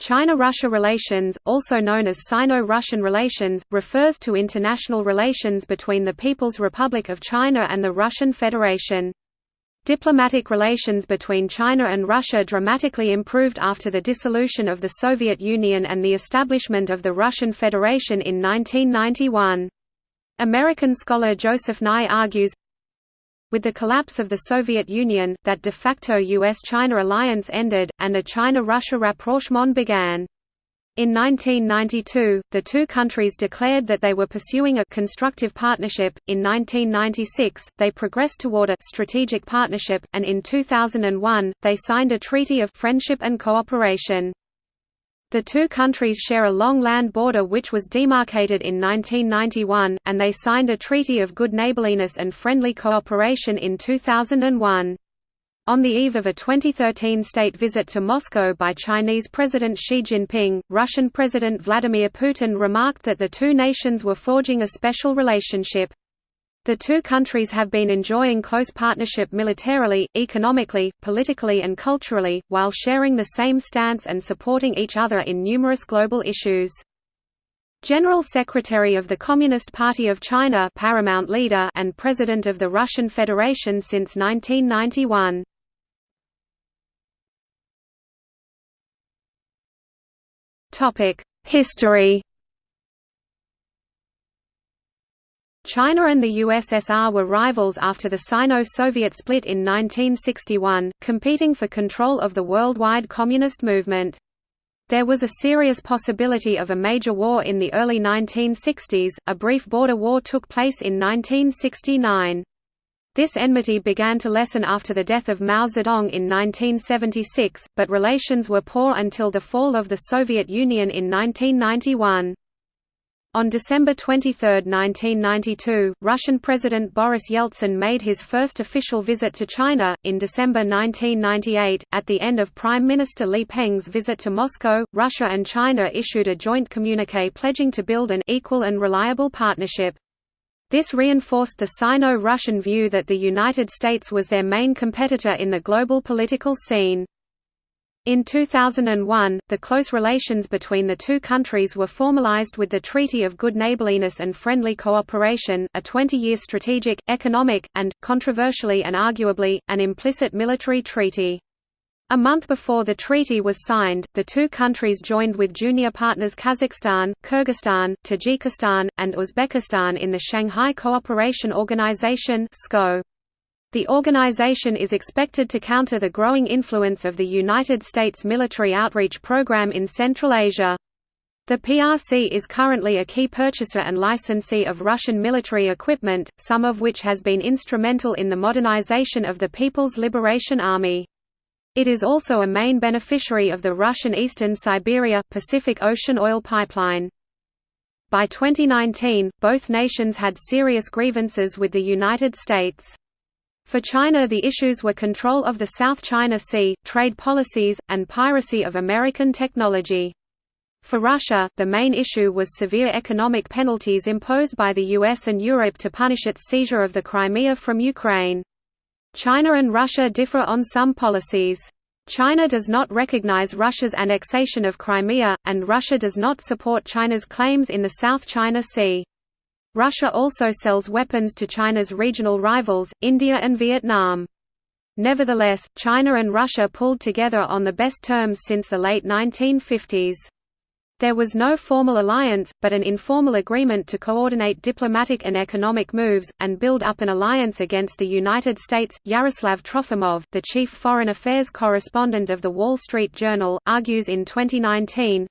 China–Russia relations, also known as Sino-Russian relations, refers to international relations between the People's Republic of China and the Russian Federation. Diplomatic relations between China and Russia dramatically improved after the dissolution of the Soviet Union and the establishment of the Russian Federation in 1991. American scholar Joseph Nye argues, with the collapse of the Soviet Union, that de facto US-China alliance ended, and a China-Russia rapprochement began. In 1992, the two countries declared that they were pursuing a constructive partnership. In 1996, they progressed toward a strategic partnership, and in 2001, they signed a treaty of friendship and cooperation. The two countries share a long land border which was demarcated in 1991, and they signed a treaty of good neighborliness and friendly cooperation in 2001. On the eve of a 2013 state visit to Moscow by Chinese President Xi Jinping, Russian President Vladimir Putin remarked that the two nations were forging a special relationship. The two countries have been enjoying close partnership militarily, economically, politically and culturally, while sharing the same stance and supporting each other in numerous global issues. General Secretary of the Communist Party of China paramount leader and President of the Russian Federation since 1991. History China and the USSR were rivals after the Sino-Soviet split in 1961, competing for control of the worldwide communist movement. There was a serious possibility of a major war in the early 1960s, a brief border war took place in 1969. This enmity began to lessen after the death of Mao Zedong in 1976, but relations were poor until the fall of the Soviet Union in 1991. On December 23, 1992, Russian President Boris Yeltsin made his first official visit to China. In December 1998, at the end of Prime Minister Li Peng's visit to Moscow, Russia and China issued a joint communique pledging to build an equal and reliable partnership. This reinforced the Sino-Russian view that the United States was their main competitor in the global political scene. In 2001, the close relations between the two countries were formalized with the Treaty of Good Neighborliness and Friendly Cooperation, a 20-year strategic, economic, and, controversially and arguably, an implicit military treaty. A month before the treaty was signed, the two countries joined with junior partners Kazakhstan, Kyrgyzstan, Tajikistan, and Uzbekistan in the Shanghai Cooperation Organization (SCO). The organization is expected to counter the growing influence of the United States military outreach program in Central Asia. The PRC is currently a key purchaser and licensee of Russian military equipment, some of which has been instrumental in the modernization of the People's Liberation Army. It is also a main beneficiary of the Russian Eastern Siberia Pacific Ocean oil pipeline. By 2019, both nations had serious grievances with the United States. For China the issues were control of the South China Sea, trade policies, and piracy of American technology. For Russia, the main issue was severe economic penalties imposed by the US and Europe to punish its seizure of the Crimea from Ukraine. China and Russia differ on some policies. China does not recognize Russia's annexation of Crimea, and Russia does not support China's claims in the South China Sea. Russia also sells weapons to China's regional rivals, India and Vietnam. Nevertheless, China and Russia pulled together on the best terms since the late 1950s. There was no formal alliance, but an informal agreement to coordinate diplomatic and economic moves, and build up an alliance against the United States. Yaroslav Trofimov, the chief foreign affairs correspondent of The Wall Street Journal, argues in 2019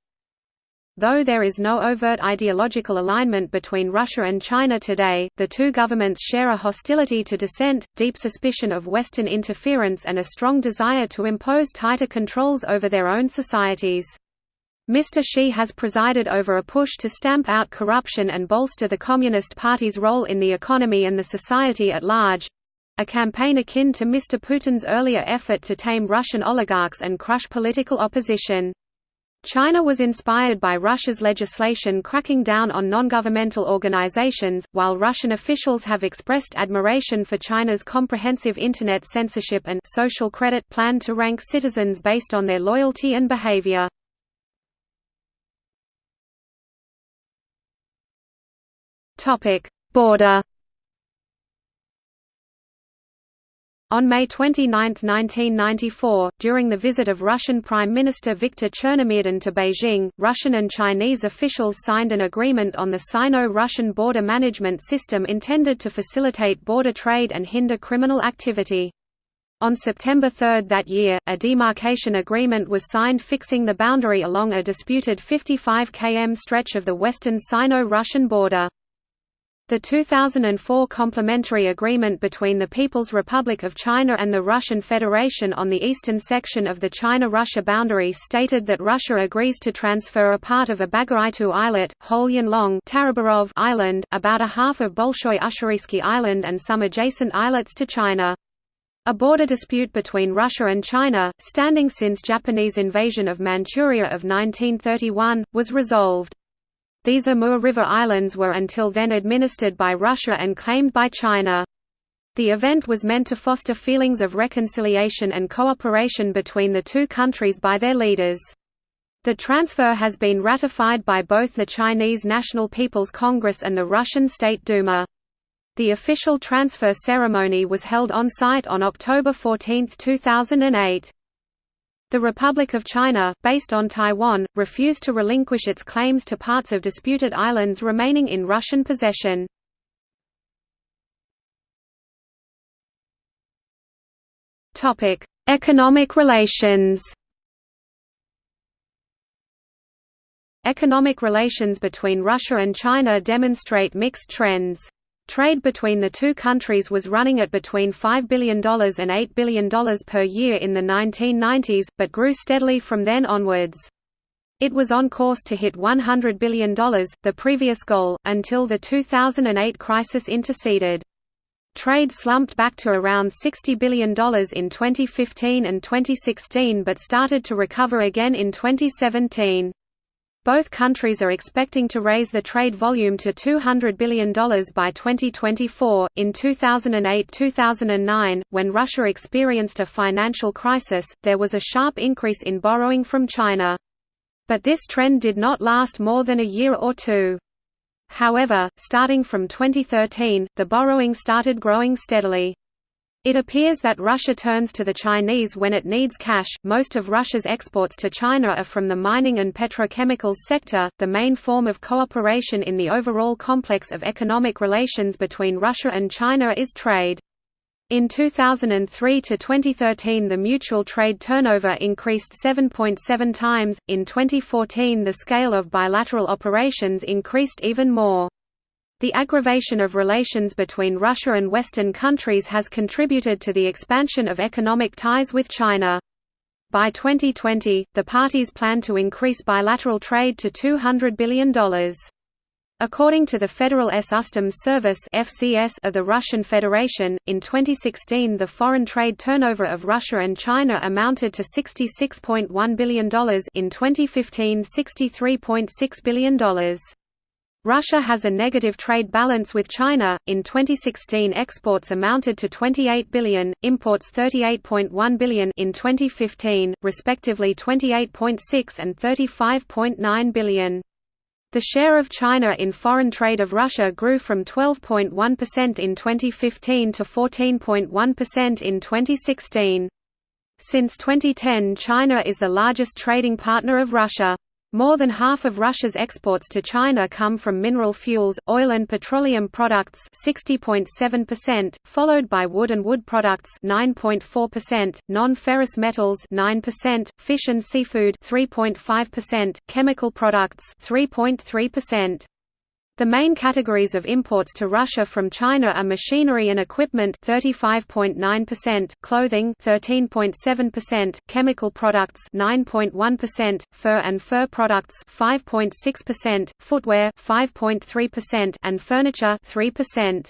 Though there is no overt ideological alignment between Russia and China today, the two governments share a hostility to dissent, deep suspicion of Western interference and a strong desire to impose tighter controls over their own societies. Mr. Xi has presided over a push to stamp out corruption and bolster the Communist Party's role in the economy and the society at large—a campaign akin to Mr. Putin's earlier effort to tame Russian oligarchs and crush political opposition. China was inspired by Russia's legislation cracking down on non-governmental organizations, while Russian officials have expressed admiration for China's comprehensive Internet censorship and social credit plan to rank citizens based on their loyalty and behavior. Border On May 29, 1994, during the visit of Russian Prime Minister Viktor Chernomyrdin to Beijing, Russian and Chinese officials signed an agreement on the Sino-Russian border management system intended to facilitate border trade and hinder criminal activity. On September 3 that year, a demarcation agreement was signed fixing the boundary along a disputed 55 km stretch of the western Sino-Russian border. The 2004 complementary agreement between the People's Republic of China and the Russian Federation on the eastern section of the China-Russia boundary stated that Russia agrees to transfer a part of Abagaitu Islet, Holyonlong Island, about a half of Bolshoy Ussuriysky Island and some adjacent islets to China. A border dispute between Russia and China, standing since Japanese invasion of Manchuria of 1931, was resolved. These Amur River Islands were until then administered by Russia and claimed by China. The event was meant to foster feelings of reconciliation and cooperation between the two countries by their leaders. The transfer has been ratified by both the Chinese National People's Congress and the Russian State Duma. The official transfer ceremony was held on-site on October 14, 2008. The Republic of China, based on Taiwan, refused to relinquish its claims to parts of disputed islands remaining in Russian possession. Economic relations Economic relations between Russia and China demonstrate mixed trends. Trade between the two countries was running at between $5 billion and $8 billion per year in the 1990s, but grew steadily from then onwards. It was on course to hit $100 billion, the previous goal, until the 2008 crisis interceded. Trade slumped back to around $60 billion in 2015 and 2016 but started to recover again in 2017. Both countries are expecting to raise the trade volume to $200 billion by 2024. In 2008 2009, when Russia experienced a financial crisis, there was a sharp increase in borrowing from China. But this trend did not last more than a year or two. However, starting from 2013, the borrowing started growing steadily. It appears that Russia turns to the Chinese when it needs cash. Most of Russia's exports to China are from the mining and petrochemicals sector, the main form of cooperation in the overall complex of economic relations between Russia and China is trade. In 2003 to 2013 the mutual trade turnover increased 7.7 times, in 2014 the scale of bilateral operations increased even more. The aggravation of relations between Russia and Western countries has contributed to the expansion of economic ties with China. By 2020, the parties plan to increase bilateral trade to $200 billion. According to the Federal S Customs Service of the Russian Federation, in 2016 the foreign trade turnover of Russia and China amounted to $66.1 billion in 2015 $63.6 billion. Russia has a negative trade balance with China. In 2016, exports amounted to 28 billion, imports 38.1 billion in 2015, respectively 28.6 and 35.9 billion. The share of China in foreign trade of Russia grew from 12.1% in 2015 to 14.1% in 2016. Since 2010 China is the largest trading partner of Russia. More than half of Russia's exports to China come from mineral fuels, oil and petroleum products 60.7%, followed by wood and wood products 9.4%, non-ferrous metals 9%, fish and seafood 3.5%, chemical products 3.3%. The main categories of imports to Russia from China are machinery and equipment 35.9%, clothing 13.7%, chemical products 9.1%, fur and fur products 5.6%, footwear 5.3% and furniture 3%.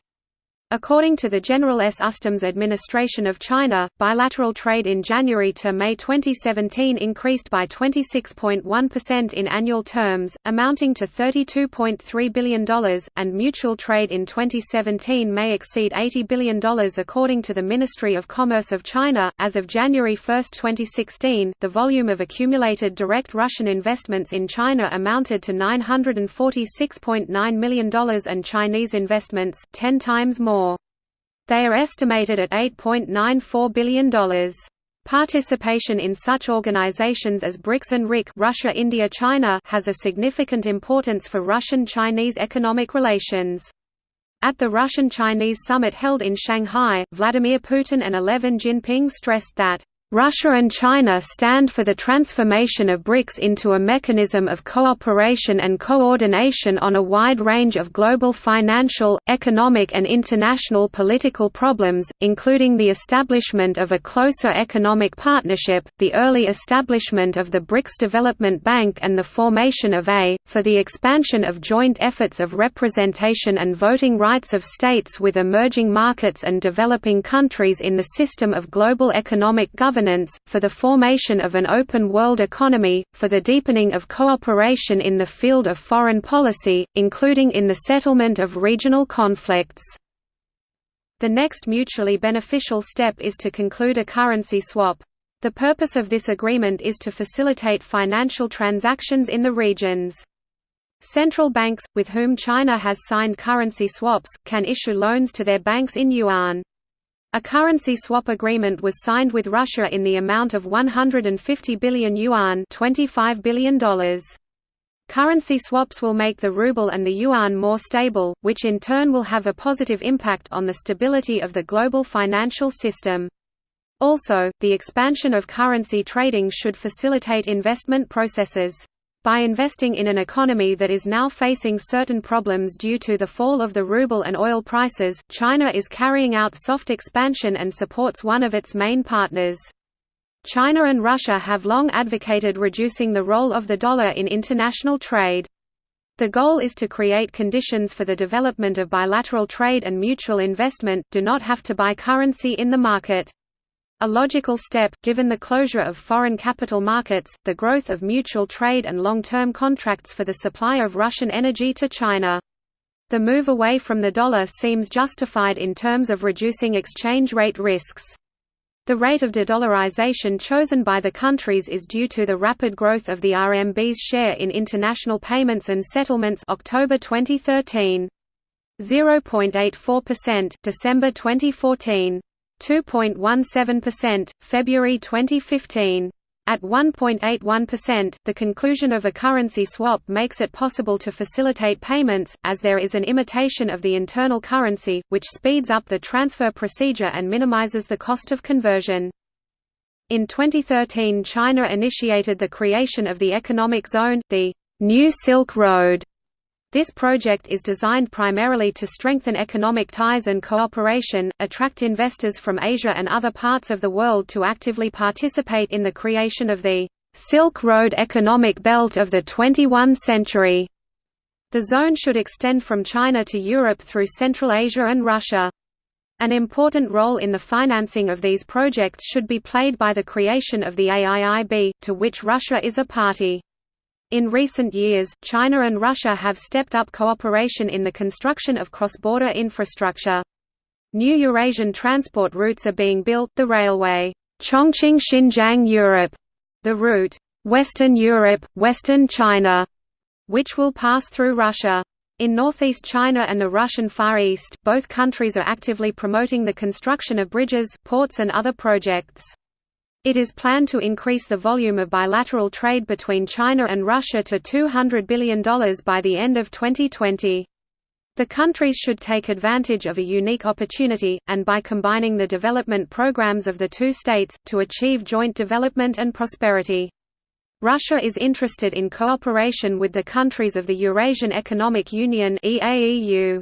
According to the General S. Ustoms Administration of China, bilateral trade in January to May 2017 increased by 26.1% in annual terms, amounting to $32.3 billion, and mutual trade in 2017 may exceed $80 billion according to the Ministry of Commerce of China. As of January 1, 2016, the volume of accumulated direct Russian investments in China amounted to $946.9 million and Chinese investments, 10 times more. They are estimated at $8.94 billion. Participation in such organizations as BRICS and RIC Russia, India, China has a significant importance for Russian-Chinese economic relations. At the Russian-Chinese summit held in Shanghai, Vladimir Putin and Eleven Jinping stressed that Russia and China stand for the transformation of BRICS into a mechanism of cooperation and coordination on a wide range of global financial, economic and international political problems, including the establishment of a closer economic partnership, the early establishment of the BRICS Development Bank and the formation of a, for the expansion of joint efforts of representation and voting rights of states with emerging markets and developing countries in the system of global economic governance governance, for the formation of an open world economy, for the deepening of cooperation in the field of foreign policy, including in the settlement of regional conflicts. The next mutually beneficial step is to conclude a currency swap. The purpose of this agreement is to facilitate financial transactions in the regions. Central banks, with whom China has signed currency swaps, can issue loans to their banks in yuan. A currency swap agreement was signed with Russia in the amount of 150 billion yuan $25 billion. Currency swaps will make the ruble and the yuan more stable, which in turn will have a positive impact on the stability of the global financial system. Also, the expansion of currency trading should facilitate investment processes. By investing in an economy that is now facing certain problems due to the fall of the ruble and oil prices, China is carrying out soft expansion and supports one of its main partners. China and Russia have long advocated reducing the role of the dollar in international trade. The goal is to create conditions for the development of bilateral trade and mutual investment do not have to buy currency in the market. A logical step, given the closure of foreign capital markets, the growth of mutual trade and long-term contracts for the supply of Russian energy to China. The move away from the dollar seems justified in terms of reducing exchange rate risks. The rate of de-dollarization chosen by the countries is due to the rapid growth of the RMB's share in international payments and settlements October 2013. 0.84% December 2014. 2.17%, February 2015. At 1.81%, the conclusion of a currency swap makes it possible to facilitate payments, as there is an imitation of the internal currency, which speeds up the transfer procedure and minimizes the cost of conversion. In 2013 China initiated the creation of the Economic Zone, the New Silk Road, this project is designed primarily to strengthen economic ties and cooperation, attract investors from Asia and other parts of the world to actively participate in the creation of the Silk Road economic belt of the 21st century. The zone should extend from China to Europe through Central Asia and Russia. An important role in the financing of these projects should be played by the creation of the AIIB, to which Russia is a party. In recent years, China and Russia have stepped up cooperation in the construction of cross-border infrastructure. New Eurasian transport routes are being built, the railway Chongqing-Xinjiang Europe, the route Western Europe, Western China, which will pass through Russia. In northeast China and the Russian Far East, both countries are actively promoting the construction of bridges, ports and other projects. It is planned to increase the volume of bilateral trade between China and Russia to $200 billion by the end of 2020. The countries should take advantage of a unique opportunity, and by combining the development programs of the two states, to achieve joint development and prosperity. Russia is interested in cooperation with the countries of the Eurasian Economic Union EAEU.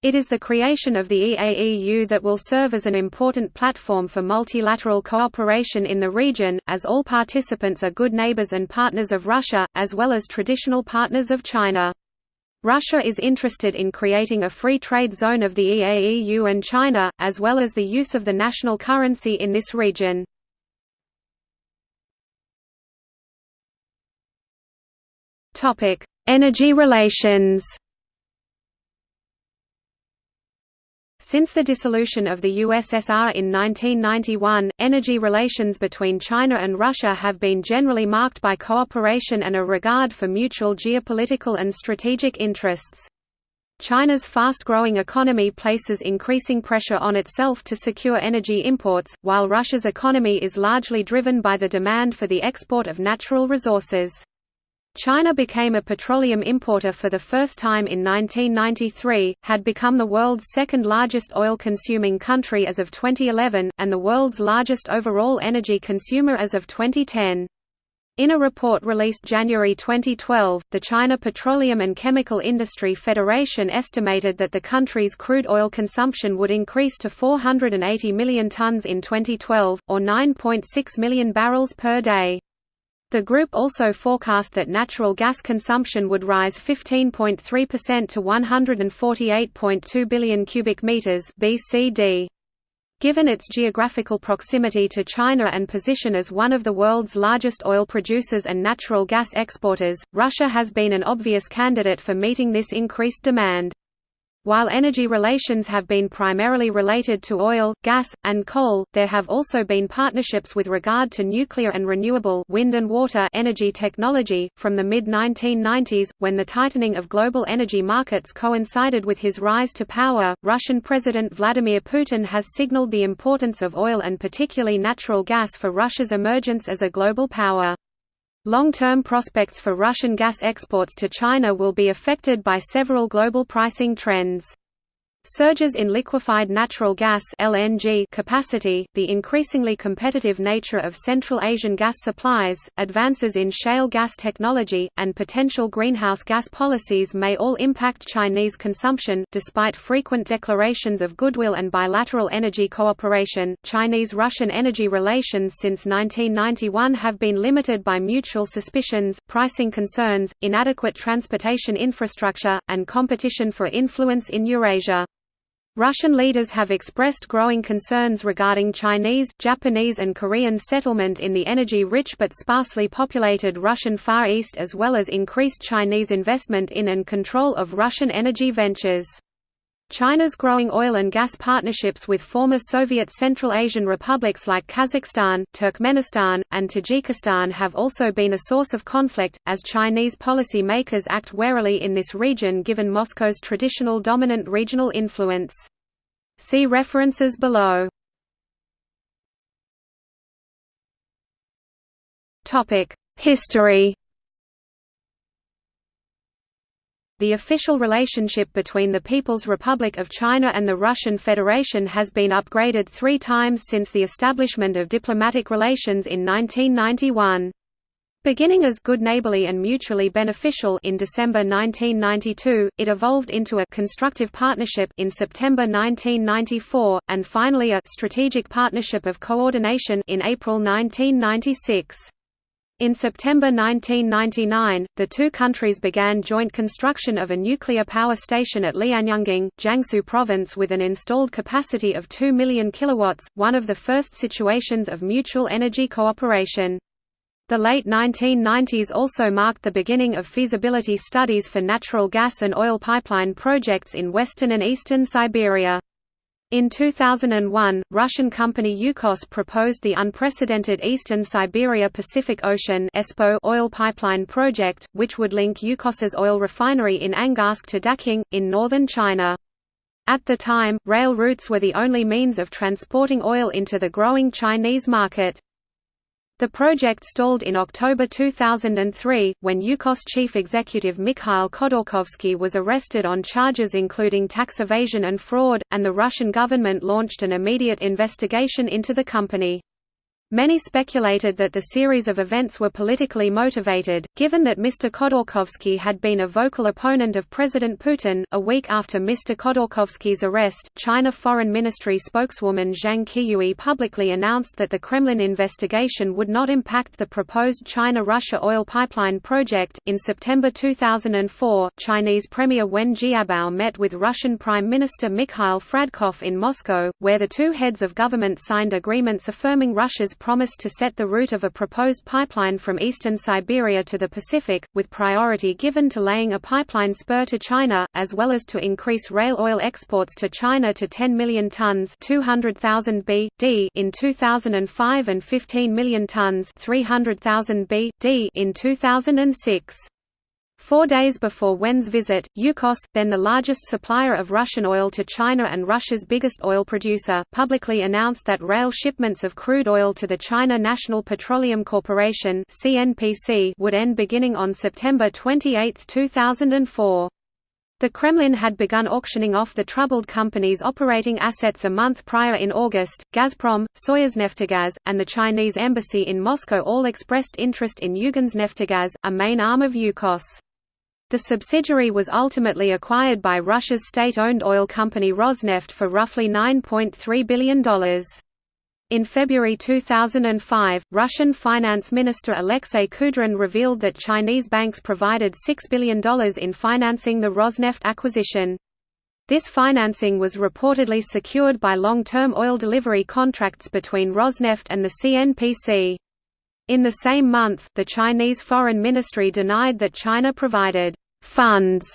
It is the creation of the EAEU that will serve as an important platform for multilateral cooperation in the region, as all participants are good neighbors and partners of Russia, as well as traditional partners of China. Russia is interested in creating a free trade zone of the EAEU and China, as well as the use of the national currency in this region. Energy relations Since the dissolution of the USSR in 1991, energy relations between China and Russia have been generally marked by cooperation and a regard for mutual geopolitical and strategic interests. China's fast-growing economy places increasing pressure on itself to secure energy imports, while Russia's economy is largely driven by the demand for the export of natural resources. China became a petroleum importer for the first time in 1993, had become the world's second largest oil-consuming country as of 2011, and the world's largest overall energy consumer as of 2010. In a report released January 2012, the China Petroleum and Chemical Industry Federation estimated that the country's crude oil consumption would increase to 480 million tons in 2012, or 9.6 million barrels per day. The group also forecast that natural gas consumption would rise 15.3% to 148.2 billion cubic meters (BCD). Given its geographical proximity to China and position as one of the world's largest oil producers and natural gas exporters, Russia has been an obvious candidate for meeting this increased demand. While energy relations have been primarily related to oil, gas, and coal, there have also been partnerships with regard to nuclear and renewable wind and water energy technology. From the mid-1990s, when the tightening of global energy markets coincided with his rise to power, Russian President Vladimir Putin has signaled the importance of oil and particularly natural gas for Russia's emergence as a global power. Long-term prospects for Russian gas exports to China will be affected by several global pricing trends. Surges in liquefied natural gas (LNG) capacity, the increasingly competitive nature of Central Asian gas supplies, advances in shale gas technology, and potential greenhouse gas policies may all impact Chinese consumption. Despite frequent declarations of goodwill and bilateral energy cooperation, Chinese-Russian energy relations since 1991 have been limited by mutual suspicions, pricing concerns, inadequate transportation infrastructure, and competition for influence in Eurasia. Russian leaders have expressed growing concerns regarding Chinese, Japanese and Korean settlement in the energy-rich but sparsely populated Russian Far East as well as increased Chinese investment in and control of Russian energy ventures. China's growing oil and gas partnerships with former Soviet Central Asian republics like Kazakhstan, Turkmenistan, and Tajikistan have also been a source of conflict, as Chinese policy makers act warily in this region given Moscow's traditional dominant regional influence. See references below. History The official relationship between the People's Republic of China and the Russian Federation has been upgraded three times since the establishment of diplomatic relations in 1991. Beginning as good neighborly and mutually beneficial in December 1992, it evolved into a constructive partnership in September 1994, and finally a strategic partnership of coordination in April 1996. In September 1999, the two countries began joint construction of a nuclear power station at Lianyungang, Jiangsu province with an installed capacity of 2 million kilowatts, one of the first situations of mutual energy cooperation. The late 1990s also marked the beginning of feasibility studies for natural gas and oil pipeline projects in western and eastern Siberia. In 2001, Russian company Yukos proposed the unprecedented Eastern Siberia Pacific Ocean oil pipeline project, which would link Yukos's oil refinery in Angarsk to Daqing, in northern China. At the time, rail routes were the only means of transporting oil into the growing Chinese market. The project stalled in October 2003, when Yukos chief executive Mikhail Khodorkovsky was arrested on charges including tax evasion and fraud, and the Russian government launched an immediate investigation into the company. Many speculated that the series of events were politically motivated, given that Mr. Khodorkovsky had been a vocal opponent of President Putin. A week after Mr. Khodorkovsky's arrest, China Foreign Ministry spokeswoman Zhang Qiuyue publicly announced that the Kremlin investigation would not impact the proposed China Russia oil pipeline project. In September 2004, Chinese Premier Wen Jiabao met with Russian Prime Minister Mikhail Fradkov in Moscow, where the two heads of government signed agreements affirming Russia's promised to set the route of a proposed pipeline from eastern Siberia to the Pacific, with priority given to laying a pipeline spur to China, as well as to increase rail oil exports to China to 10 million tons 200,000 b.d. in 2005 and 15 million tons 300,000 b.d. in 2006. Four days before Wen's visit, Yukos, then the largest supplier of Russian oil to China and Russia's biggest oil producer, publicly announced that rail shipments of crude oil to the China National Petroleum Corporation would end beginning on September 28, 2004. The Kremlin had begun auctioning off the troubled company's operating assets a month prior in August. Gazprom, Soyuzneftegaz, and the Chinese embassy in Moscow all expressed interest in Yuganskneftegaz, a main arm of Yukos. The subsidiary was ultimately acquired by Russia's state-owned oil company Rosneft for roughly $9.3 billion. In February 2005, Russian Finance Minister Alexei Kudrin revealed that Chinese banks provided $6 billion in financing the Rosneft acquisition. This financing was reportedly secured by long-term oil delivery contracts between Rosneft and the CNPC. In the same month, the Chinese Foreign Ministry denied that China provided «funds»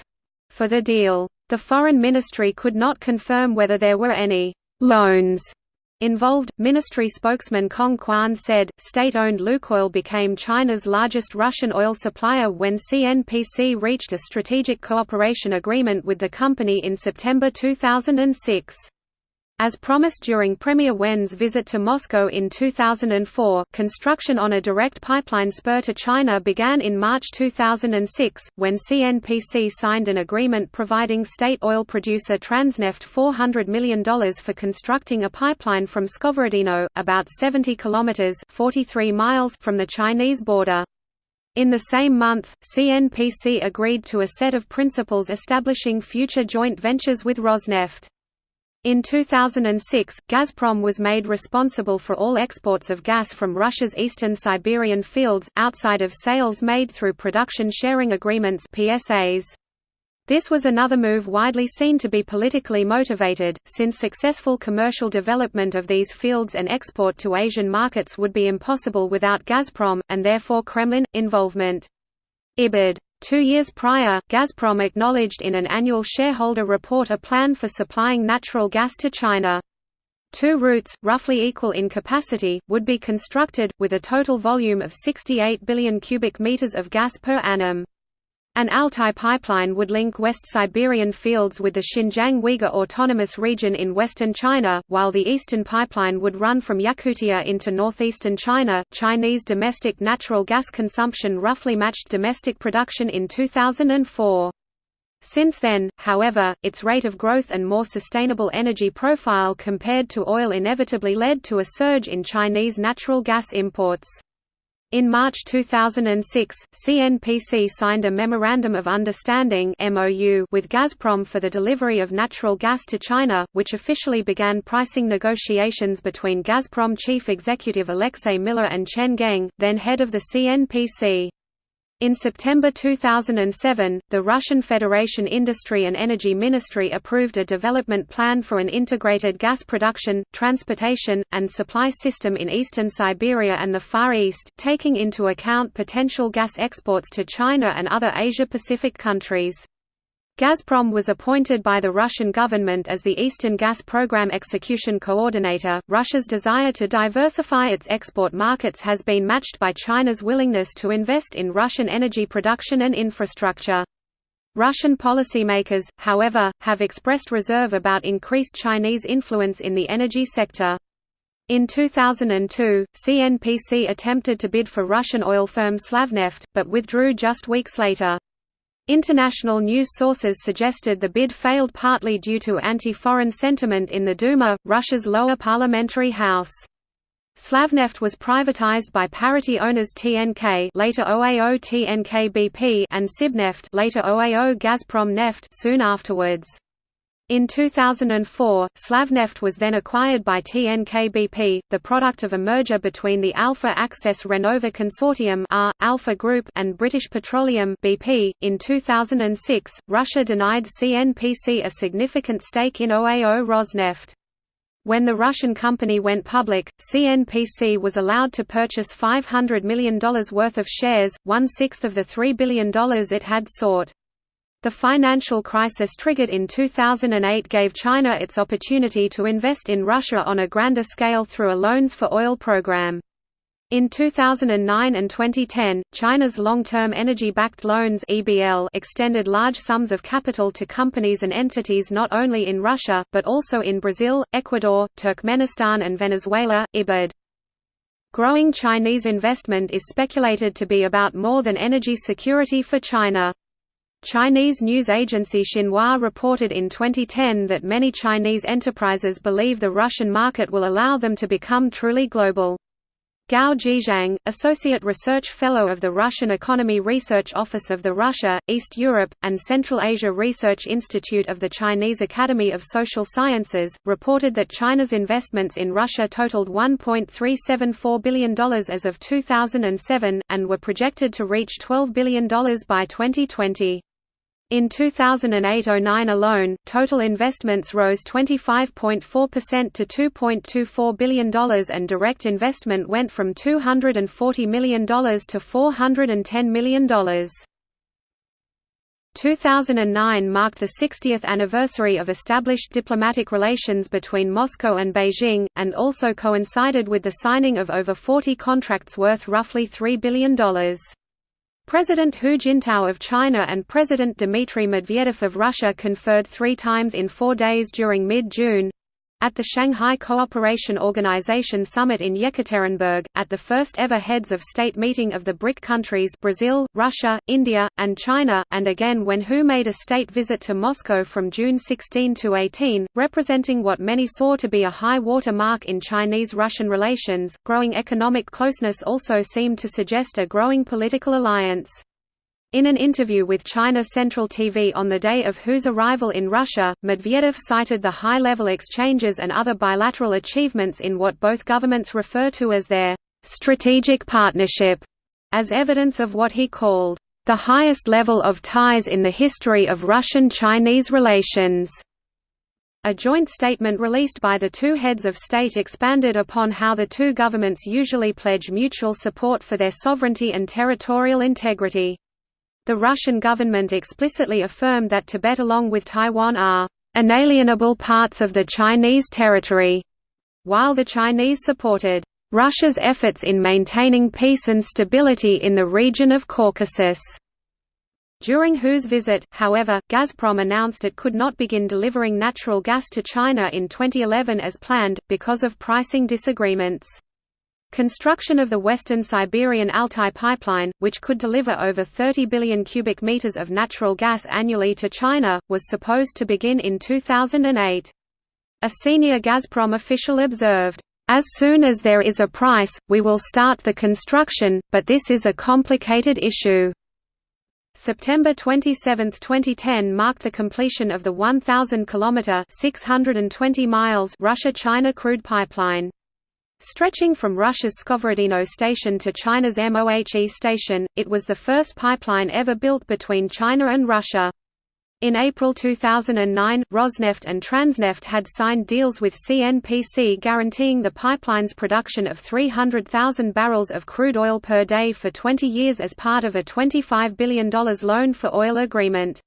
for the deal. The Foreign Ministry could not confirm whether there were any «loans» involved. Ministry spokesman Kong Quan said, state-owned Lukoil became China's largest Russian oil supplier when CNPC reached a strategic cooperation agreement with the company in September 2006. As promised during Premier Wen's visit to Moscow in 2004, construction on a direct pipeline spur to China began in March 2006, when CNPC signed an agreement providing state oil producer Transneft $400 million for constructing a pipeline from Skovorodino, about 70 kilometers 43 miles from the Chinese border. In the same month, CNPC agreed to a set of principles establishing future joint ventures with Rosneft. In 2006, Gazprom was made responsible for all exports of gas from Russia's eastern Siberian fields, outside of sales made through production sharing agreements PSAs. This was another move widely seen to be politically motivated, since successful commercial development of these fields and export to Asian markets would be impossible without Gazprom, and therefore Kremlin, involvement. IBID Two years prior, Gazprom acknowledged in an annual shareholder report a plan for supplying natural gas to China. Two routes, roughly equal in capacity, would be constructed, with a total volume of 68 billion cubic meters of gas per annum. An Altai pipeline would link West Siberian fields with the Xinjiang Uyghur Autonomous Region in western China, while the eastern pipeline would run from Yakutia into northeastern China. Chinese domestic natural gas consumption roughly matched domestic production in 2004. Since then, however, its rate of growth and more sustainable energy profile compared to oil inevitably led to a surge in Chinese natural gas imports. In March 2006, CNPC signed a Memorandum of Understanding with Gazprom for the delivery of natural gas to China, which officially began pricing negotiations between Gazprom chief executive Alexei Miller and Chen Geng, then head of the CNPC. In September 2007, the Russian Federation Industry and Energy Ministry approved a development plan for an integrated gas production, transportation, and supply system in eastern Siberia and the Far East, taking into account potential gas exports to China and other Asia-Pacific countries. Gazprom was appointed by the Russian government as the Eastern Gas Program Execution Coordinator. Russia's desire to diversify its export markets has been matched by China's willingness to invest in Russian energy production and infrastructure. Russian policymakers, however, have expressed reserve about increased Chinese influence in the energy sector. In 2002, CNPC attempted to bid for Russian oil firm Slavneft, but withdrew just weeks later. International news sources suggested the bid failed partly due to anti-foreign sentiment in the Duma, Russia's lower parliamentary house. Slavneft was privatized by parity owners TNK later OAO TNK BP and Sibneft later OAO Gazprom Neft soon afterwards. In 2004, Slavneft was then acquired by TNK BP, the product of a merger between the Alpha Access Renova Consortium R, Alpha Group and British Petroleum BP. .In 2006, Russia denied CNPC a significant stake in OAO Rosneft. When the Russian company went public, CNPC was allowed to purchase $500 million worth of shares, one-sixth of the $3 billion it had sought. The financial crisis triggered in 2008 gave China its opportunity to invest in Russia on a grander scale through a Loans for Oil program. In 2009 and 2010, China's long-term energy-backed loans (EBL) extended large sums of capital to companies and entities not only in Russia but also in Brazil, Ecuador, Turkmenistan and Venezuela. IBID. Growing Chinese investment is speculated to be about more than energy security for China. Chinese news agency Xinhua reported in 2010 that many Chinese enterprises believe the Russian market will allow them to become truly global. Gao Jizhang, Associate Research Fellow of the Russian Economy Research Office of the Russia, East Europe, and Central Asia Research Institute of the Chinese Academy of Social Sciences, reported that China's investments in Russia totaled $1.374 billion as of 2007, and were projected to reach $12 billion by 2020. In 2008–09 alone, total investments rose 25.4% to $2.24 billion and direct investment went from $240 million to $410 million. 2009 marked the 60th anniversary of established diplomatic relations between Moscow and Beijing, and also coincided with the signing of over 40 contracts worth roughly $3 billion. President Hu Jintao of China and President Dmitry Medvedev of Russia conferred three times in four days during mid-June, at the Shanghai Cooperation Organization Summit in Yekaterinburg, at the first ever Heads of State meeting of the BRIC countries Brazil, Russia, India, and China, and again when Hu made a state visit to Moscow from June 16 to 18, representing what many saw to be a high water mark in Chinese-Russian relations. Growing economic closeness also seemed to suggest a growing political alliance. In an interview with China Central TV on the day of Hu's arrival in Russia, Medvedev cited the high-level exchanges and other bilateral achievements in what both governments refer to as their «strategic partnership» as evidence of what he called «the highest level of ties in the history of Russian-Chinese relations». A joint statement released by the two heads of state expanded upon how the two governments usually pledge mutual support for their sovereignty and territorial integrity. The Russian government explicitly affirmed that Tibet along with Taiwan are inalienable parts of the Chinese territory, while the Chinese supported Russia's efforts in maintaining peace and stability in the region of Caucasus. During Hu's visit, however, Gazprom announced it could not begin delivering natural gas to China in 2011 as planned, because of pricing disagreements. Construction of the Western Siberian Altai pipeline, which could deliver over 30 billion cubic meters of natural gas annually to China, was supposed to begin in 2008. A senior Gazprom official observed, "As soon as there is a price, we will start the construction, but this is a complicated issue." September 27, 2010 marked the completion of the 1,000 km (620 miles) Russia-China crude pipeline. Stretching from Russia's Skovorodino station to China's Mohe station, it was the first pipeline ever built between China and Russia. In April 2009, Rosneft and Transneft had signed deals with CNPC guaranteeing the pipeline's production of 300,000 barrels of crude oil per day for 20 years as part of a $25 billion loan for oil agreement.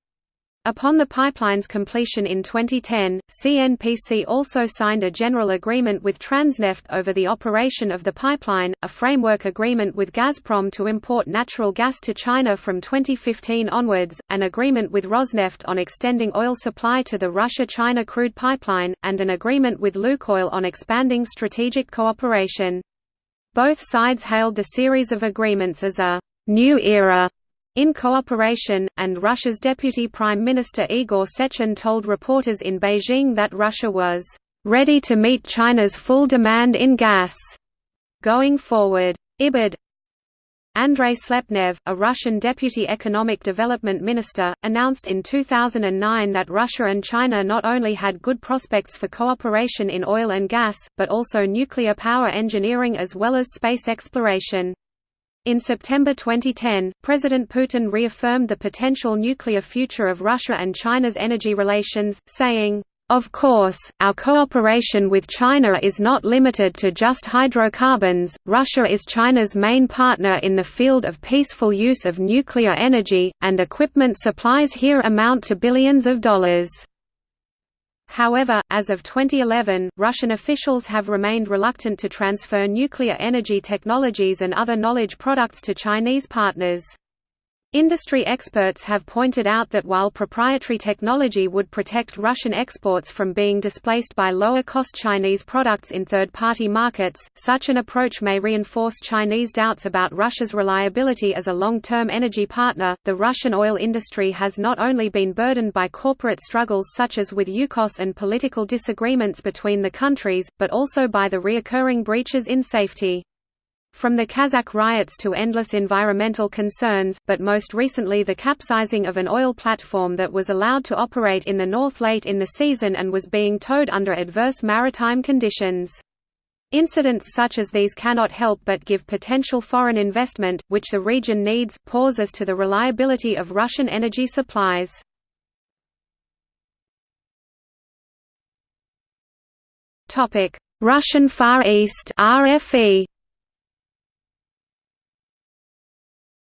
Upon the pipeline's completion in 2010, CNPC also signed a general agreement with Transneft over the operation of the pipeline, a framework agreement with Gazprom to import natural gas to China from 2015 onwards, an agreement with Rosneft on extending oil supply to the Russia-China crude pipeline, and an agreement with Lukoil on expanding strategic cooperation. Both sides hailed the series of agreements as a «new era» in cooperation, and Russia's Deputy Prime Minister Igor Sechin told reporters in Beijing that Russia was ready to meet China's full demand in gas. going forward. IBID Andrei Slepnev, a Russian deputy economic development minister, announced in 2009 that Russia and China not only had good prospects for cooperation in oil and gas, but also nuclear power engineering as well as space exploration. In September 2010, President Putin reaffirmed the potential nuclear future of Russia and China's energy relations, saying, of course, our cooperation with China is not limited to just hydrocarbons. Russia is China's main partner in the field of peaceful use of nuclear energy, and equipment supplies here amount to billions of dollars. However, as of 2011, Russian officials have remained reluctant to transfer nuclear energy technologies and other knowledge products to Chinese partners. Industry experts have pointed out that while proprietary technology would protect Russian exports from being displaced by lower-cost Chinese products in third-party markets, such an approach may reinforce Chinese doubts about Russia's reliability as a long-term energy partner. The Russian oil industry has not only been burdened by corporate struggles such as with Yukos and political disagreements between the countries, but also by the reoccurring breaches in safety. From the Kazakh riots to endless environmental concerns, but most recently the capsizing of an oil platform that was allowed to operate in the north late in the season and was being towed under adverse maritime conditions. Incidents such as these cannot help but give potential foreign investment, which the region needs, pause as to the reliability of Russian energy supplies. Russian Far East RFE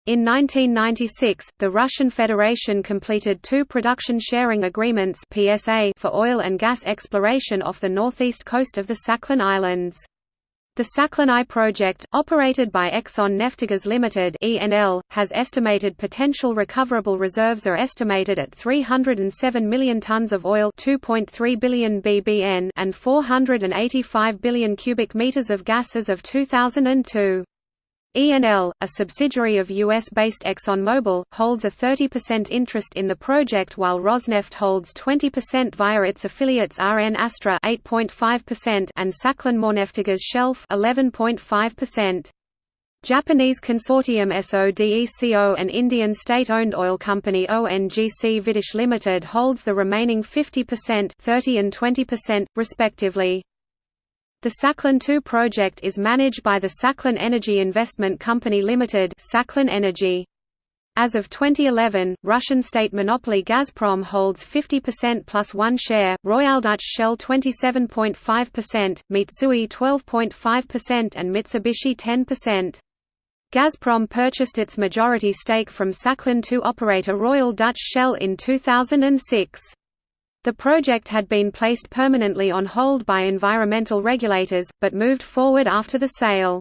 In 1996, the Russian Federation completed two production sharing agreements PSA for oil and gas exploration off the northeast coast of the Sakhalin Islands. The Sakhalin I project, operated by Exxon Neftegas Limited (ENL), has estimated potential recoverable reserves are estimated at 307 million tons of oil, 2.3 billion bbn, and 485 billion cubic meters of gas as of 2002. ENL, a subsidiary of US-based ExxonMobil, holds a 30% interest in the project while Rosneft holds 20% via its affiliates RN Astra 8.5% and Sakhalin Shelf 11.5%. Japanese consortium SODECO and Indian state-owned oil company ONGC Videsh Limited holds the remaining 50% 30 and 20%, respectively. The Sakhalin II project is managed by the Sakhalin Energy Investment Company Limited Sakhalin Energy. As of 2011, Russian state monopoly Gazprom holds 50% plus one share, Royal Dutch Shell 27.5%, Mitsui 12.5% and Mitsubishi 10%. Gazprom purchased its majority stake from Sakhalin II operator Royal Dutch Shell in 2006. The project had been placed permanently on hold by environmental regulators, but moved forward after the sale.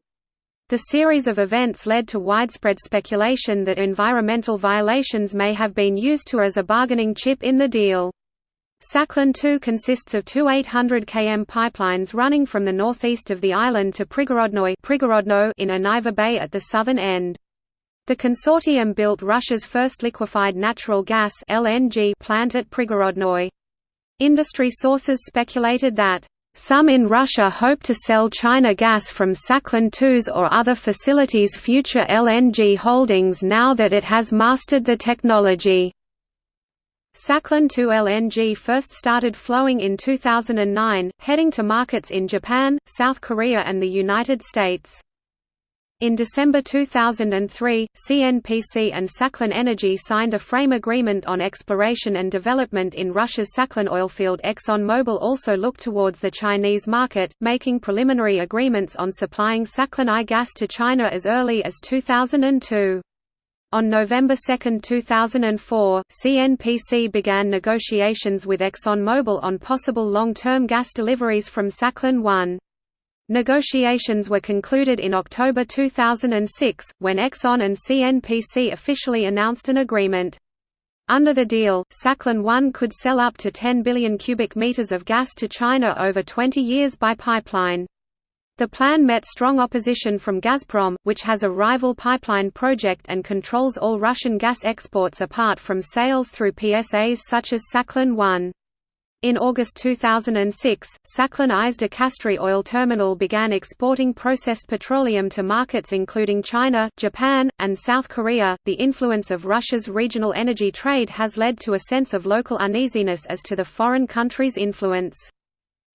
The series of events led to widespread speculation that environmental violations may have been used to as a bargaining chip in the deal. Sakhalin 2 consists of two 800 km pipelines running from the northeast of the island to Prigorodnoy in Aniva Bay at the southern end. The consortium built Russia's first liquefied natural gas LNG plant at Prigorodnoy. Industry sources speculated that some in Russia hope to sell China gas from Sakhalin 2's or other facilities' future LNG holdings now that it has mastered the technology. Sakhalin 2 LNG first started flowing in 2009, heading to markets in Japan, South Korea and the United States. In December 2003, CNPC and Sakhalin Energy signed a frame agreement on exploration and development in Russia's Sakhalin oilfield. ExxonMobil also looked towards the Chinese market, making preliminary agreements on supplying Sakhalin I gas to China as early as 2002. On November 2, 2004, CNPC began negotiations with ExxonMobil on possible long-term gas deliveries from Sakhalin 1. Negotiations were concluded in October 2006, when Exxon and CNPC officially announced an agreement. Under the deal, Sakhalin 1 could sell up to 10 billion cubic meters of gas to China over 20 years by pipeline. The plan met strong opposition from Gazprom, which has a rival pipeline project and controls all Russian gas exports apart from sales through PSAs such as Sakhalin 1. In August 2006, Sakhalin Izhda oil terminal began exporting processed petroleum to markets including China, Japan, and South Korea. The influence of Russia's regional energy trade has led to a sense of local uneasiness as to the foreign country's influence.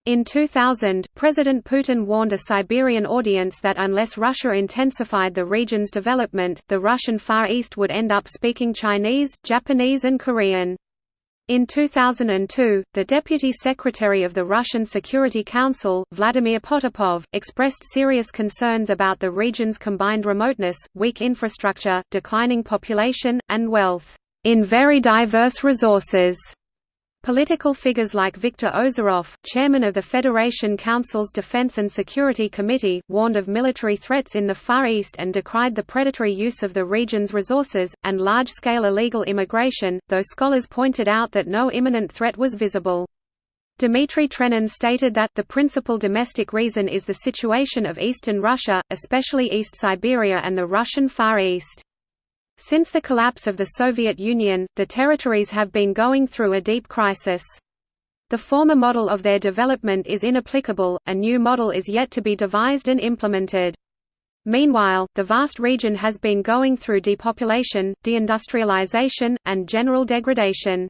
In 2000, President Putin warned a Siberian audience that unless Russia intensified the region's development, the Russian Far East would end up speaking Chinese, Japanese and Korean. In 2002, the Deputy Secretary of the Russian Security Council, Vladimir Potapov, expressed serious concerns about the region's combined remoteness, weak infrastructure, declining population, and wealth in very diverse resources. Political figures like Viktor Ozerov, chairman of the Federation Council's Defense and Security Committee, warned of military threats in the Far East and decried the predatory use of the region's resources, and large-scale illegal immigration, though scholars pointed out that no imminent threat was visible. Dmitry Trenin stated that the principal domestic reason is the situation of eastern Russia, especially East Siberia and the Russian Far East. Since the collapse of the Soviet Union, the territories have been going through a deep crisis. The former model of their development is inapplicable, a new model is yet to be devised and implemented. Meanwhile, the vast region has been going through depopulation, deindustrialization, and general degradation.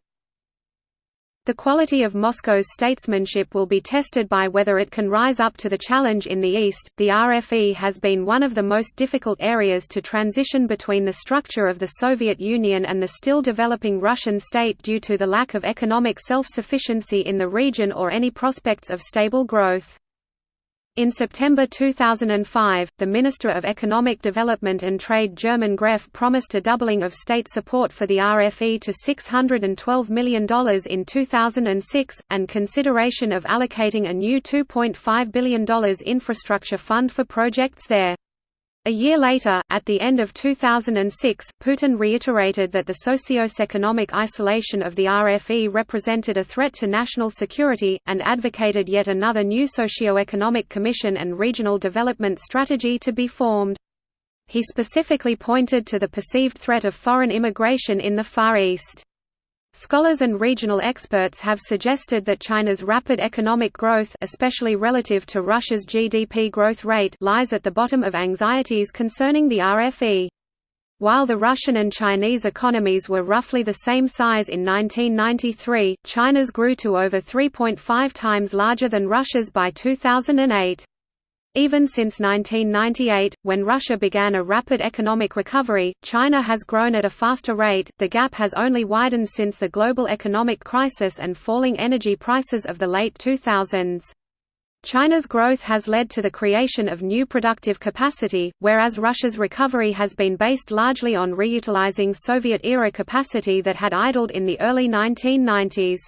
The quality of Moscow's statesmanship will be tested by whether it can rise up to the challenge in the East. The RFE has been one of the most difficult areas to transition between the structure of the Soviet Union and the still developing Russian state due to the lack of economic self sufficiency in the region or any prospects of stable growth. In September 2005, the Minister of Economic Development and Trade German Gref promised a doubling of state support for the RFE to $612 million in 2006, and consideration of allocating a new $2.5 billion infrastructure fund for projects there. A year later, at the end of 2006, Putin reiterated that the socio-economic isolation of the RFE represented a threat to national security, and advocated yet another new socio-economic commission and regional development strategy to be formed. He specifically pointed to the perceived threat of foreign immigration in the Far East. Scholars and regional experts have suggested that China's rapid economic growth especially relative to Russia's GDP growth rate lies at the bottom of anxieties concerning the RFE. While the Russian and Chinese economies were roughly the same size in 1993, China's grew to over 3.5 times larger than Russia's by 2008. Even since 1998, when Russia began a rapid economic recovery, China has grown at a faster rate. The gap has only widened since the global economic crisis and falling energy prices of the late 2000s. China's growth has led to the creation of new productive capacity, whereas Russia's recovery has been based largely on reutilizing Soviet-era capacity that had idled in the early 1990s.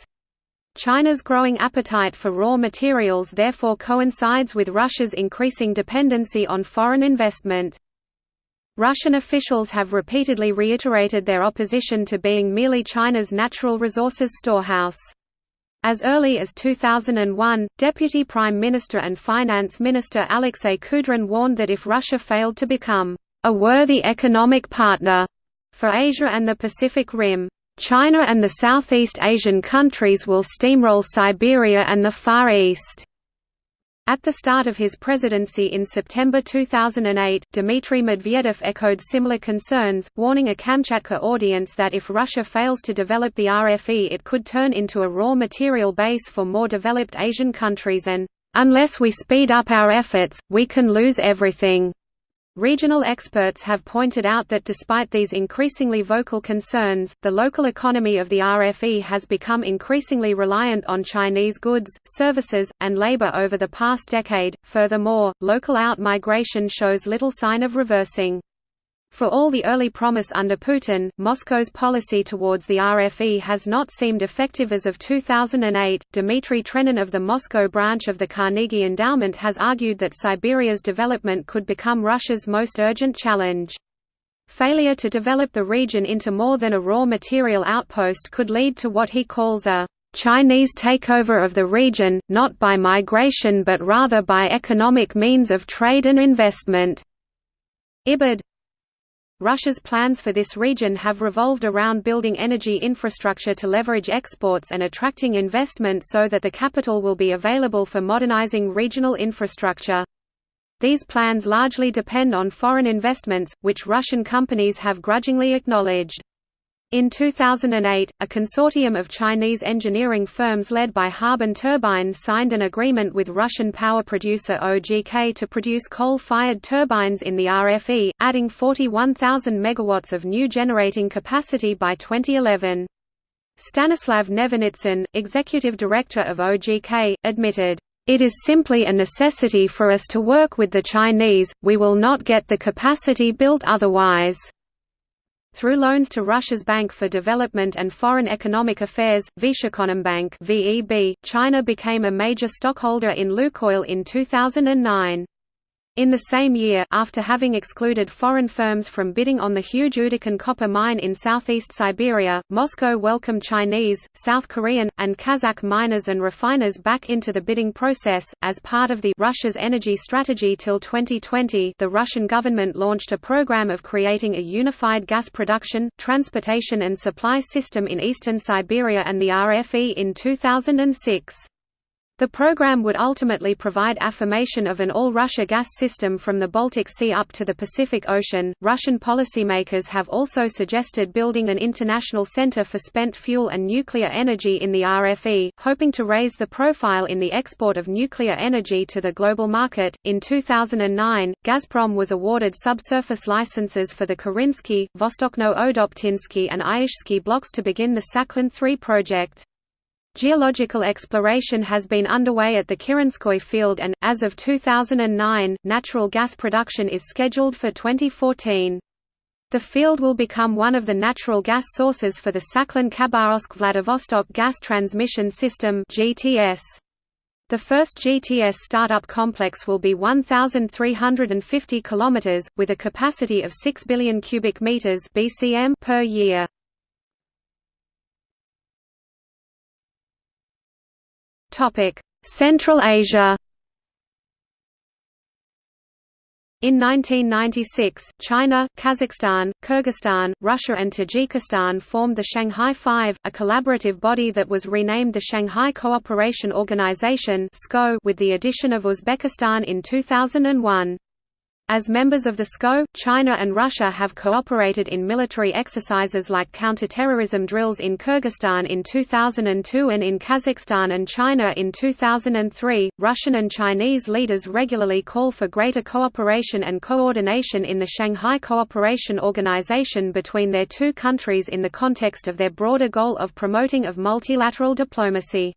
China's growing appetite for raw materials therefore coincides with Russia's increasing dependency on foreign investment. Russian officials have repeatedly reiterated their opposition to being merely China's natural resources storehouse. As early as 2001, Deputy Prime Minister and Finance Minister Alexei Kudrin warned that if Russia failed to become a worthy economic partner for Asia and the Pacific Rim, China and the Southeast Asian countries will steamroll Siberia and the Far East. At the start of his presidency in September 2008, Dmitry Medvedev echoed similar concerns, warning a Kamchatka audience that if Russia fails to develop the RFE it could turn into a raw material base for more developed Asian countries and, "...unless we speed up our efforts, we can lose everything." Regional experts have pointed out that despite these increasingly vocal concerns, the local economy of the RFE has become increasingly reliant on Chinese goods, services, and labor over the past decade. Furthermore, local out-migration shows little sign of reversing. For all the early promise under Putin, Moscow's policy towards the RFE has not seemed effective as of 2008. Dmitry Trenin of the Moscow branch of the Carnegie Endowment has argued that Siberia's development could become Russia's most urgent challenge. Failure to develop the region into more than a raw material outpost could lead to what he calls a Chinese takeover of the region, not by migration but rather by economic means of trade and investment. Ibid Russia's plans for this region have revolved around building energy infrastructure to leverage exports and attracting investment so that the capital will be available for modernizing regional infrastructure. These plans largely depend on foreign investments, which Russian companies have grudgingly acknowledged. In 2008, a consortium of Chinese engineering firms led by Harbin Turbine signed an agreement with Russian power producer OGK to produce coal-fired turbines in the RFE, adding 41,000 megawatts of new generating capacity by 2011. Stanislav Nevinitsyn, executive director of OGK, admitted, "...it is simply a necessity for us to work with the Chinese, we will not get the capacity built otherwise." Through loans to Russia's Bank for Development and Foreign Economic Affairs, Vnesheconombank (VEB), China became a major stockholder in Lukoil in 2009. In the same year, after having excluded foreign firms from bidding on the huge Udokan copper mine in southeast Siberia, Moscow welcomed Chinese, South Korean, and Kazakh miners and refiners back into the bidding process. As part of the Russia's energy strategy till 2020, the Russian government launched a program of creating a unified gas production, transportation and supply system in eastern Siberia and the RFE in 2006. The program would ultimately provide affirmation of an all-Russia gas system from the Baltic Sea up to the Pacific Ocean. Russian policymakers have also suggested building an international center for spent fuel and nuclear energy in the RFE, hoping to raise the profile in the export of nuclear energy to the global market. In 2009, Gazprom was awarded subsurface licenses for the Kirinsky, Vostochno-Odoptinsky, and Ayashsky blocks to begin the Sakhalin 3 project. Geological exploration has been underway at the Kirinskoy field and, as of 2009, natural gas production is scheduled for 2014. The field will become one of the natural gas sources for the Sakhalin-Khabarovsk-Vladivostok gas transmission system GTS. The first GTS startup complex will be 1,350 km, with a capacity of 6 billion cubic meters (BCM) per year. Central Asia In 1996, China, Kazakhstan, Kyrgyzstan, Russia and Tajikistan formed the Shanghai Five, a collaborative body that was renamed the Shanghai Cooperation Organization with the addition of Uzbekistan in 2001. As members of the SCO, China and Russia have cooperated in military exercises like counter-terrorism drills in Kyrgyzstan in 2002 and in Kazakhstan and China in 2003. Russian and Chinese leaders regularly call for greater cooperation and coordination in the Shanghai Cooperation Organization between their two countries in the context of their broader goal of promoting of multilateral diplomacy.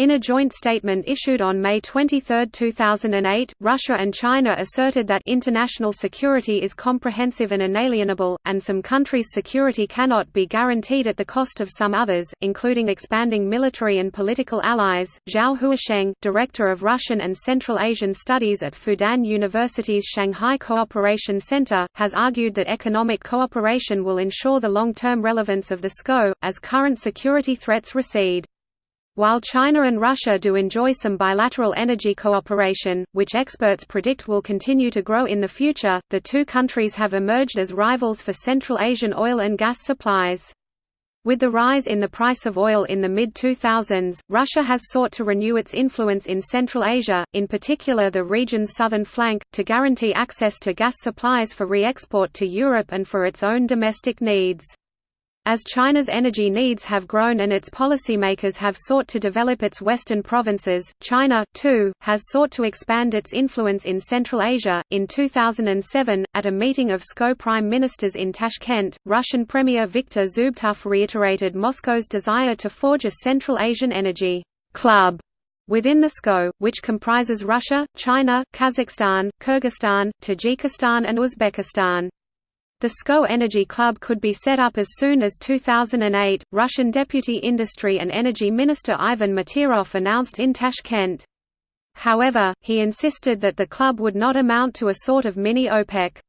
In a joint statement issued on May 23, 2008, Russia and China asserted that international security is comprehensive and inalienable, and some countries' security cannot be guaranteed at the cost of some others, including expanding military and political allies. Zhao Huasheng, director of Russian and Central Asian Studies at Fudan University's Shanghai Cooperation Center, has argued that economic cooperation will ensure the long-term relevance of the SCO, as current security threats recede. While China and Russia do enjoy some bilateral energy cooperation, which experts predict will continue to grow in the future, the two countries have emerged as rivals for Central Asian oil and gas supplies. With the rise in the price of oil in the mid-2000s, Russia has sought to renew its influence in Central Asia, in particular the region's southern flank, to guarantee access to gas supplies for re-export to Europe and for its own domestic needs. As China's energy needs have grown and its policymakers have sought to develop its western provinces, China, too, has sought to expand its influence in Central Asia. In 2007, at a meeting of SCO prime ministers in Tashkent, Russian Premier Viktor Zubkov reiterated Moscow's desire to forge a Central Asian energy club within the SCO, which comprises Russia, China, Kazakhstan, Kyrgyzstan, Tajikistan, and Uzbekistan. The SCO Energy Club could be set up as soon as 2008, Russian Deputy Industry and Energy Minister Ivan Materov announced in Tashkent. However, he insisted that the club would not amount to a sort of mini OPEC.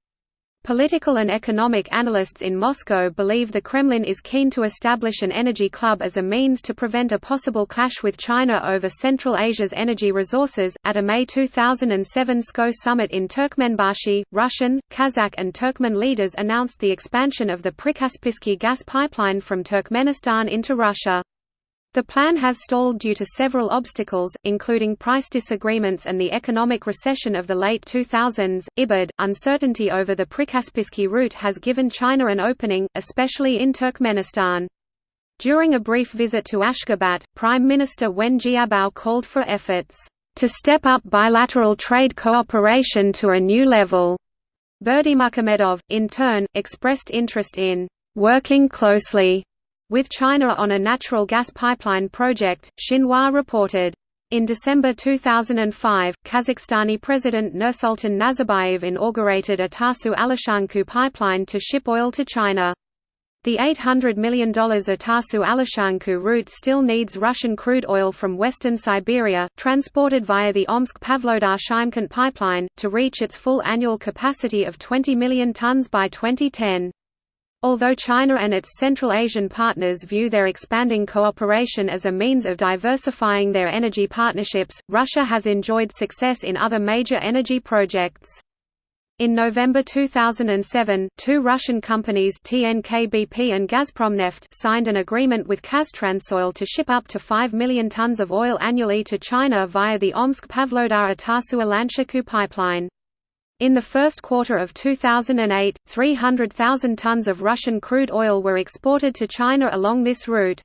Political and economic analysts in Moscow believe the Kremlin is keen to establish an energy club as a means to prevent a possible clash with China over Central Asia's energy resources. At a May 2007 SCO summit in Turkmenbashi, Russian, Kazakh, and Turkmen leaders announced the expansion of the Prikaspisky gas pipeline from Turkmenistan into Russia. The plan has stalled due to several obstacles, including price disagreements and the economic recession of the late 2000s. IBAD, uncertainty over the Prikaspisky route has given China an opening, especially in Turkmenistan. During a brief visit to Ashgabat, Prime Minister Wen Jiabao called for efforts to step up bilateral trade cooperation to a new level. Berdimuhamedov, in turn, expressed interest in working closely with China on a natural gas pipeline project, Xinhua reported. In December 2005, Kazakhstani President Nursultan Nazarbayev inaugurated a Atasu-Alashankou pipeline to ship oil to China. The $800 million Atasu-Alashankou route still needs Russian crude oil from western Siberia, transported via the Omsk-Pavlodar-Shymkent pipeline, to reach its full annual capacity of 20 million tons by 2010. Although China and its Central Asian partners view their expanding cooperation as a means of diversifying their energy partnerships, Russia has enjoyed success in other major energy projects. In November 2007, two Russian companies TNK-BP and Gazpromneft signed an agreement with Kaztransoil to ship up to 5 million tons of oil annually to China via the Omsk-Pavlodar-Atasu-Alashankou pipeline. In the first quarter of 2008, 300,000 tons of Russian crude oil were exported to China along this route.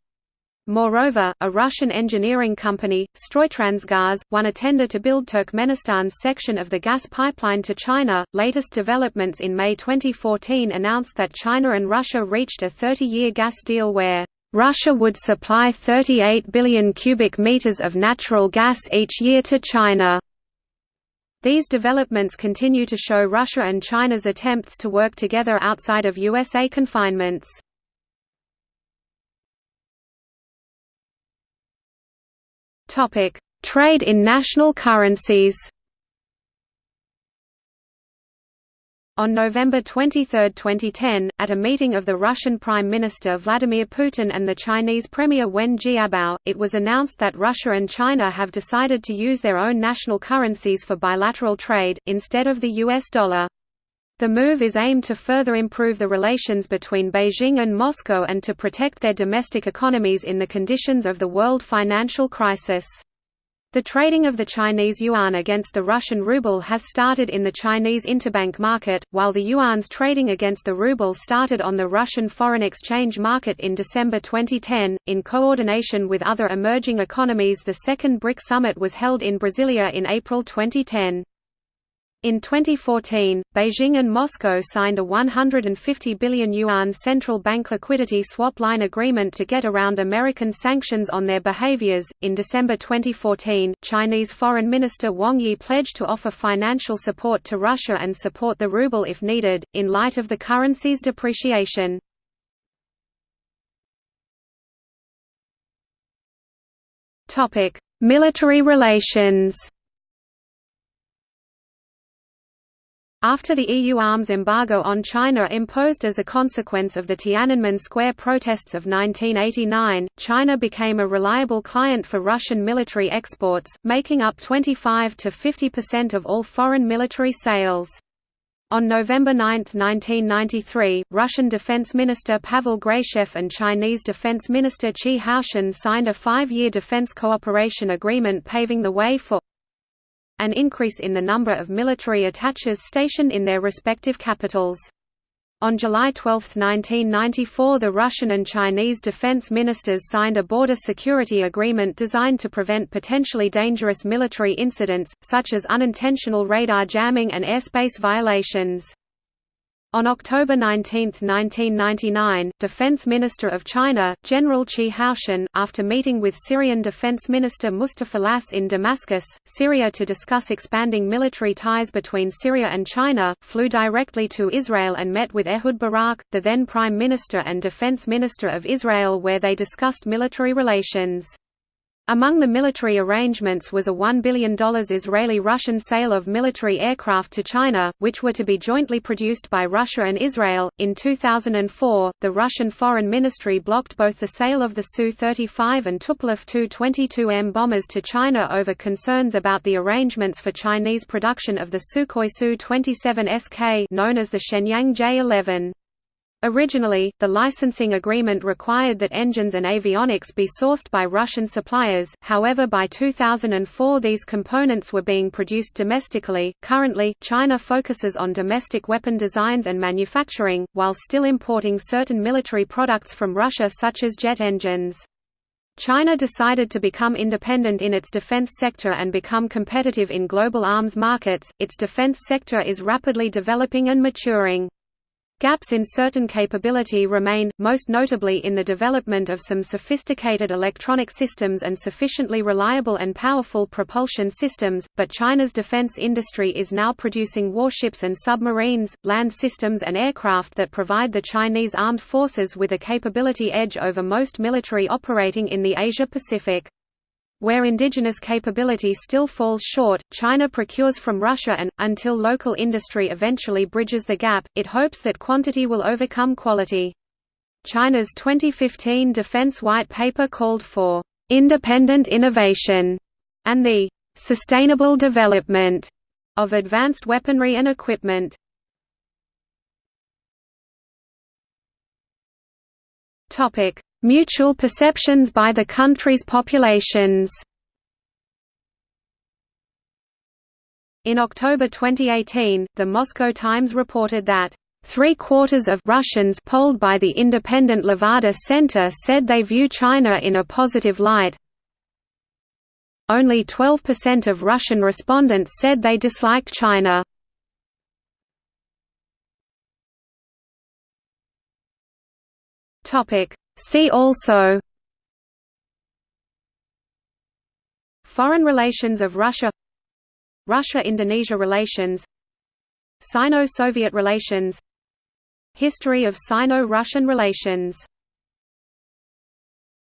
Moreover, a Russian engineering company, Stroytransgaz, won a tender to build Turkmenistan's section of the gas pipeline to China. Latest developments in May 2014 announced that China and Russia reached a 30-year gas deal where Russia would supply 38 billion cubic meters of natural gas each year to China. These developments continue to show Russia and China's attempts to work together outside of USA confinements. Trade in national currencies On November 23, 2010, at a meeting of the Russian Prime Minister Vladimir Putin and the Chinese Premier Wen Jiabao, it was announced that Russia and China have decided to use their own national currencies for bilateral trade, instead of the US dollar. The move is aimed to further improve the relations between Beijing and Moscow and to protect their domestic economies in the conditions of the world financial crisis. The trading of the Chinese yuan against the Russian ruble has started in the Chinese interbank market, while the yuan's trading against the ruble started on the Russian foreign exchange market in December 2010. In coordination with other emerging economies, the second BRIC summit was held in Brasilia in April 2010. In 2014, Beijing and Moscow signed a 150 billion yuan central bank liquidity swap line agreement to get around American sanctions on their behaviors. In December 2014, Chinese Foreign Minister Wang Yi pledged to offer financial support to Russia and support the ruble if needed, in light of the currency's depreciation. Military relations After the EU arms embargo on China imposed as a consequence of the Tiananmen Square protests of 1989, China became a reliable client for Russian military exports, making up 25 to 50% of all foreign military sales. On November 9, 1993, Russian Defense Minister Pavel Grachev and Chinese Defense Minister Chi Haotian signed a five-year defense cooperation agreement paving the way for an increase in the number of military attaches stationed in their respective capitals. On July 12, 1994 the Russian and Chinese defense ministers signed a border security agreement designed to prevent potentially dangerous military incidents, such as unintentional radar jamming and airspace violations. On October 19, 1999, Defense Minister of China, General Chi Haotian, after meeting with Syrian Defense Minister Mustafa Tlass in Damascus, Syria to discuss expanding military ties between Syria and China, flew directly to Israel and met with Ehud Barak, the then Prime Minister and Defense Minister of Israel where they discussed military relations. Among the military arrangements was a $1 billion Israeli-Russian sale of military aircraft to China, which were to be jointly produced by Russia and Israel. In 2004, the Russian Foreign Ministry blocked both the sale of the Su-35 and Tupolev Tu-22M bombers to China over concerns about the arrangements for Chinese production of the Sukhoi Su-27SK known as the Shenyang J-11. Originally, the licensing agreement required that engines and avionics be sourced by Russian suppliers, however by 2004 these components were being produced domestically. Currently, China focuses on domestic weapon designs and manufacturing, while still importing certain military products from Russia such as jet engines. China decided to become independent in its defense sector and become competitive in global arms markets. Its defense sector is rapidly developing and maturing. Gaps in certain capability remain, most notably in the development of some sophisticated electronic systems and sufficiently reliable and powerful propulsion systems, but China's defense industry is now producing warships and submarines, land systems and aircraft that provide the Chinese armed forces with a capability edge over most military operating in the Asia-Pacific. Where indigenous capability still falls short, China procures from Russia and, until local industry eventually bridges the gap, it hopes that quantity will overcome quality. China's 2015 Defense White Paper called for independent innovation and the sustainable development of advanced weaponry and equipment. Topic: Mutual perceptions by the country's populations In October 2018, the Moscow Times reported that Three-quarters of Russians polled by the independent Levada Center said they view China in a positive light. Only 12% of Russian respondents said they disliked China. See also Foreign relations of Russia Russia–Indonesia relations Sino-Soviet relations History of Sino-Russian relations